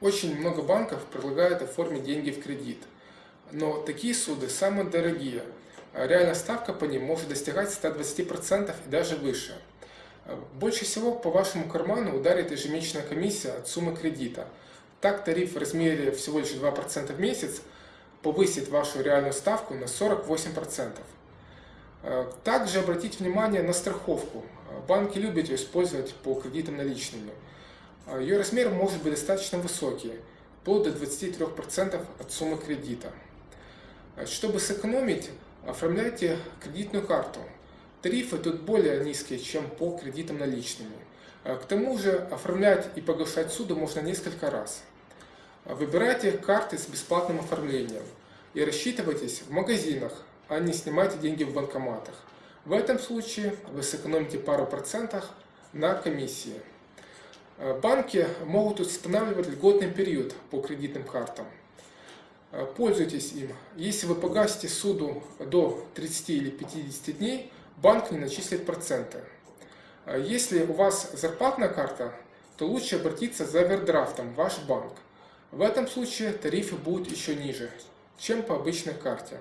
Очень много банков предлагают оформить деньги в кредит. Но такие суды самые дорогие. Реальная ставка по ним может достигать 120% и даже выше. Больше всего по вашему карману ударит ежемесячная комиссия от суммы кредита. Так тариф в размере всего лишь 2% в месяц повысит вашу реальную ставку на 48%. Также обратите внимание на страховку. Банки любят ее использовать по кредитам наличными. А, Ее размер может быть достаточно высокий, вплоть до 23% от суммы кредита. А, чтобы сэкономить, оформляйте кредитную карту. Тарифы тут более низкие, чем по кредитам наличными. А, к тому же оформлять и погашать суду можно несколько раз. Выбирайте карты с бесплатным оформлением и рассчитывайтесь в магазинах, а не снимайте деньги в банкоматах. В этом случае вы сэкономите пару процентов на комиссии. Э, банки могут устанавливать льготный период по кредитным картам. Э, пользуйтесь им. Если вы погасите суду до 30 или 50 дней, банк не начислит проценты. Э, если у вас зарплатная карта, то лучше обратиться за овердрафтом в ваш банк. В этом случае тарифы будут еще ниже, чем по обычной карте.